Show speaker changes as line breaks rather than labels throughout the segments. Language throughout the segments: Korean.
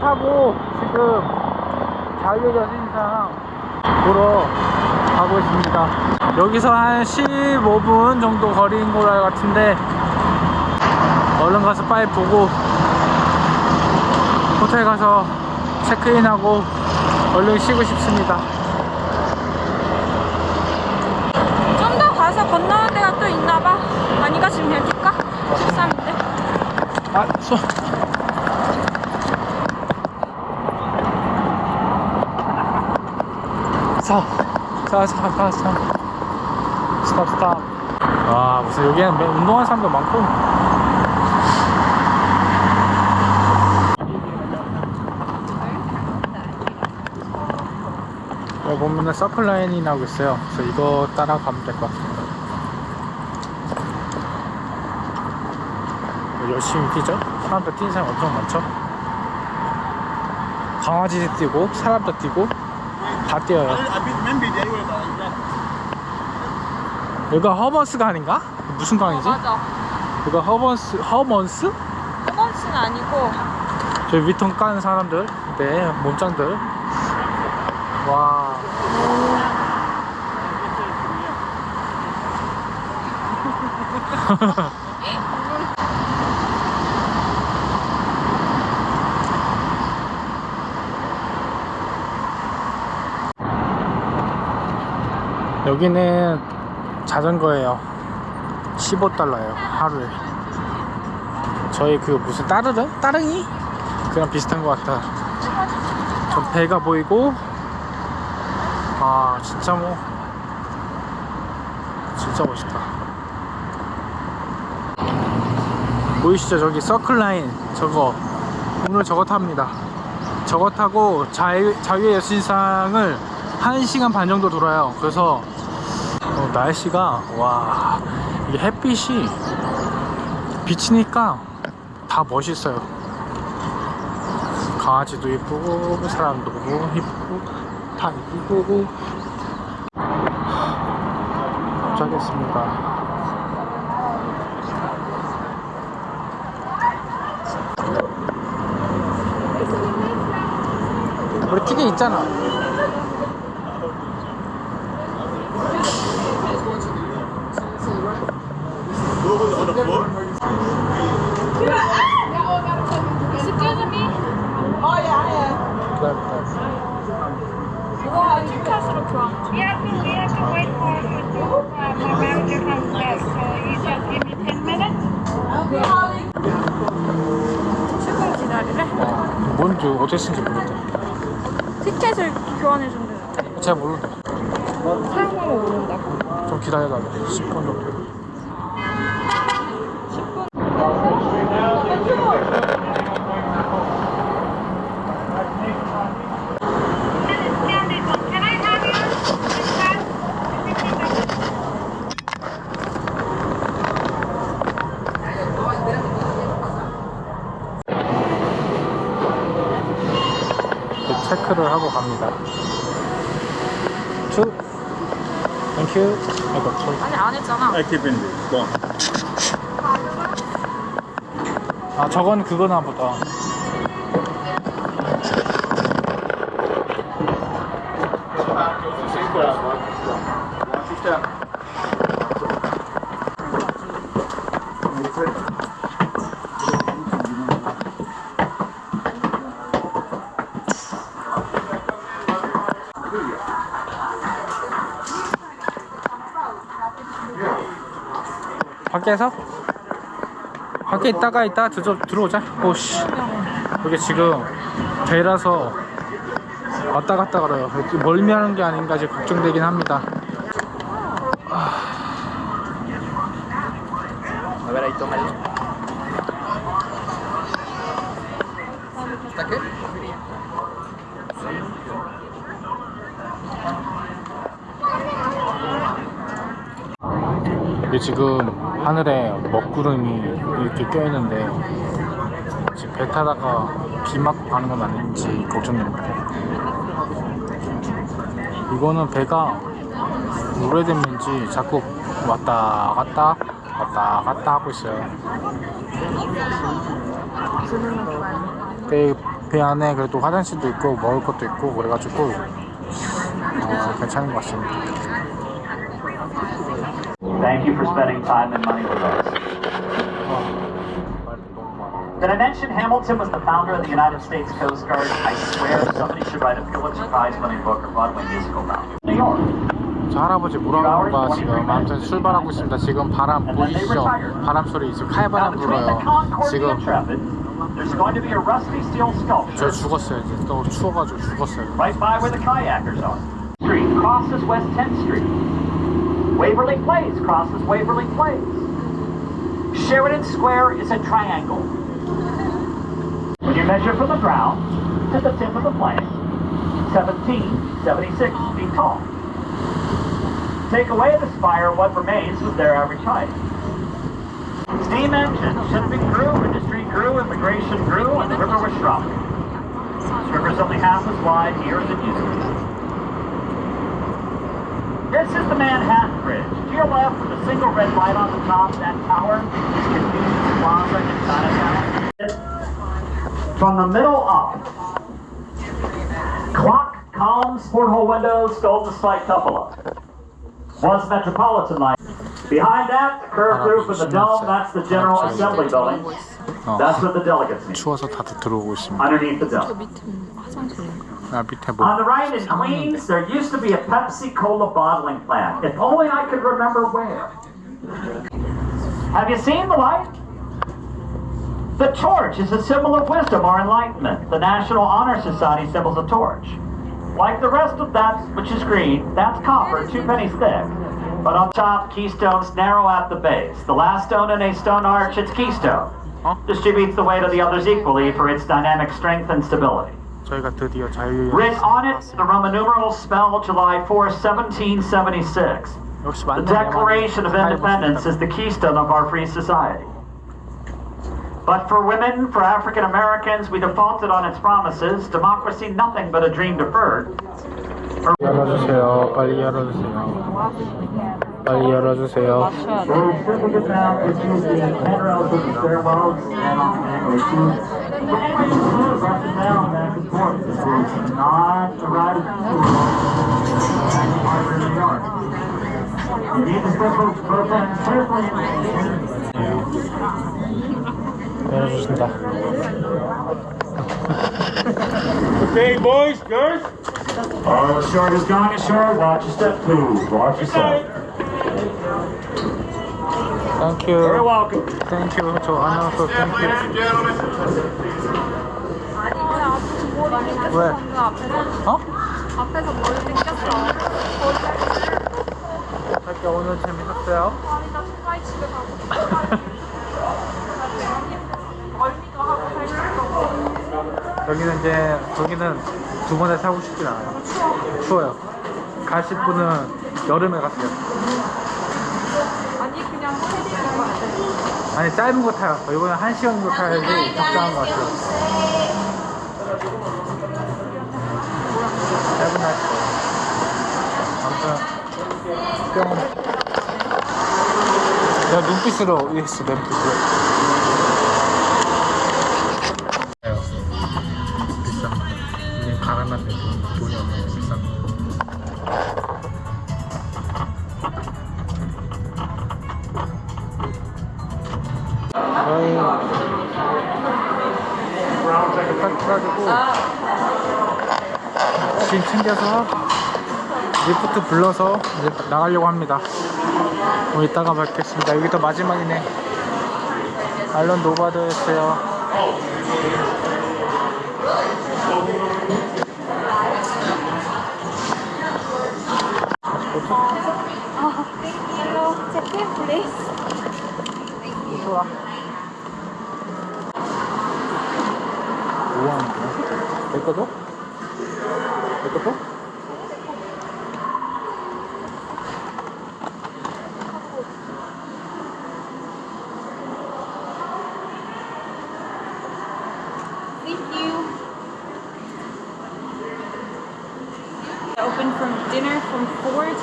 타고 지금 자유의 여신상 보러 가고 있습니다. 여기서 한 15분 정도 거리인 것 같은데 얼른 가서 빨리 보고 호텔 가서 체크인하고 얼른 쉬고 싶습니다.
좀 더 가서 건너는 데가 또 있나봐. 아니가 지금 여기일까? 13인데.
아, 손. 서. 서, 서, 서, 서. 스탑, 스탑. 와, 무슨 여기는 매- 운동하는 사람도 많고. 여기 보면은 서클라인이 나오고 있어요. 그래서 이거 따라가면 될 것 같습니다. 열심히 뛰죠? 사람들 뛰는 사람 엄청 많죠? 강아지도 뛰고 사람도 뛰고 다 뛰어요 여기가 허먼스가 아닌가? 무슨 강이지?
맞아.
여기가 허먼스, 허먼스?
허번스는 아니고
저 위통 까는 사람들 네 몸짱들 와 여기는 자전거예요. 15달러예요 하루에. 저희 그 무슨 따르릉? 따릉이? 그랑 비슷한 것 같다 전 배가 보이고. 아 진짜 뭐. 진짜 멋있다. 보이시죠? 저기 서클라인 저거. 오늘 저거 탑니다. 저거 타고 자유, 자유의 여신상을 1시간 반 정도 돌아요. 그래서 어, 날씨가 와 이게 햇빛이 비치니까 다 멋있어요. 강아지도 이쁘고 사람도 이쁘고 다 이쁘고. 도착했습니다. 우리 티켓 있잖아
Excuse me.
기다려
이거 티켓으로 교환.
We have to, we have to wait for you to uh, arrive your front desk. So you just give me 10 minutes.
10분 기다리래.
뭔지 어떻게 쓰는지 모르겠다
티켓을 교환해 준대.
잘 모르겠다
사용방법 모른다고.
좀 기다려달래 10분 정도
Can I have you?
이렇게 체크를 하고 갑니다 투 땡큐 아이고 저기
아니 안 했잖아.
This. Go on.
아 저건 그거나 보다 밖에서? 밖에 있다가 이따 들어, 들어오자. 오씨. 여기 지금 배라서 왔다 갔다 걸어요. 멀미하는 게 아닌가 지금 걱정되긴 합니다. 이게 지금 하늘에 먹구름이 이렇게 껴있는데 지금 배 타다가 비 맞고 가는 건 아닌지 걱정됩니다 이거는 배가 오래됐는지 자꾸 왔다 갔다 왔다 갔다 하고 있어요 배, 배 안에 그래도 화장실도 있고 먹을 것도 있고 그래가지고 어, 괜찮은 것 같습니다.
Thank you for spending time and money with us. Did I mention Hamilton was the founder of the United States Coast Guard? I swear somebody should write a Pulitzer Prize winning book or Broadway musical about it. New York.
저 할아버지 뭐라는 건가 지금 아무튼 출발하고 있습니다. 지금 바람
And then they
보이시죠?
retired.
바람 소리 지금
Now
칼바람
between the
불어요.
Concord and the
지금
Intrepid, there's going to be a rusty steel
저
sculpture
죽었어요. 이제 또 추워가지고 죽었어요.
right by where the kayakers are. Street crosses West 10th Street. Waverly Place crosses Waverly Place. Sheridan Square is a triangle. When you measure from the ground to the tip of the plane, 1776 feet tall. Take away the spire, what remains is their average height. Steam engine, shipping grew, industry grew, immigration grew, and the river was shrunk. This river's only half as wide here as it used to be. This is the Manhattan Bridge. To your left, with a single red light on the top, that tower is Confucius Plaza in Chinatown. From the middle up, clock, columns, porthole windows, golden spike cupola. Once Metropolitan line. Behind that, the curved roof of the dome, that's the General Assembly Building.
어,
That's what the delegates need.
추워서 다들 들어오고 있습니다.
Underneath the
저
dome.
밑은 화장실인가?
아 밑에 뭐
On the right in Queens, there used to be a Pepsi Cola bottling plant. If only I could remember where. Have you seen the light? The torch is a symbol of wisdom or enlightenment. The National Honor Society symbol's a torch. Like the rest of that, which is green, that's copper, two pennies thick. But on top, keystones narrow at the base. The last stone in a stone arch, its keystone.
Huh?
Distributes the weight of the others equally for its dynamic strength and stability.
저희가 드디어 자유의
Written on it, the Roman numerals spell July 4, 1776.
역시
The
맞는
Declaration of Independence is the keystone of our free society. But for women, for African Americans, we defaulted on its promises. Democracy, nothing but a dream deferred.
열어주세요. 빨리 열어주세요. 빨리 열어주세요.
맞춰야 돼.
Very simple to sound, it's using handrails with the stairwells and on the issues. Up and down, back and forth. This is not a ride of the New York. You need to step up, put that carefully
열어주신다.
Okay, boys, girls.
Oh, short is going ashore. Watch your step, please. Watch yourself.
Thank
You're
you.
welcome.
Thank you. 저 아나운서 thank you.
Ladies and gentlemen.
아니 앞에서 머리 땡겼어
왜?
방금 앞에서
어?
앞에서 머리 땡겼어 머리 땡겼어
자기 오늘 재밌었어요?
아니 나 빨리 집에 가고 싶어 멀미도 하고 살 수도
여기는 이제 여기는 두 번에 사고 싶진 않아요.
추워
추워요. 가실 분은 여름에 가세요.
아니 그냥 패딩 가야 돼
아니 짧은 거 타요. 이번에 한 시간 정도 타야지 적당한 것 같아요. 짧은 날. 아무튼 뿅. 내가 눈빛으로 했어 눈빛으로. 가지고 짐 챙겨서 리프트 불러서 이제 나가려고 합니다. 뭐 이따가 뵙겠습니다. 여기 더 마지막이네. 알런 노바드였어요.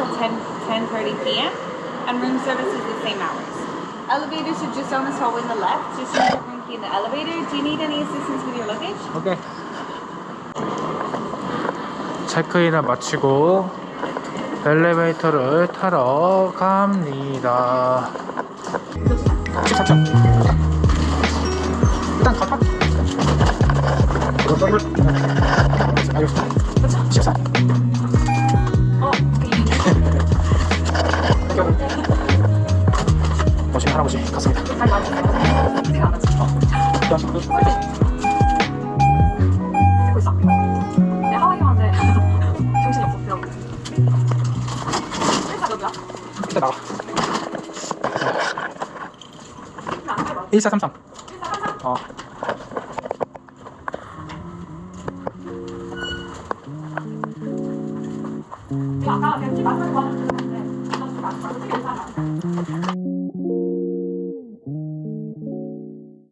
till 10, 10.30 p.m. and room service is the same hours. Elevator should just on this hallway on the left. Just use your room key in the elevator. Do you need any assistance with your luggage?
Okay. 체크인을 마치고 엘리베이터를 타러 갑니다. 착착. 일단 가봐. 가자. 알겠습니다.
가자. 14. 할아버지
같습니다. 나와 1433 어.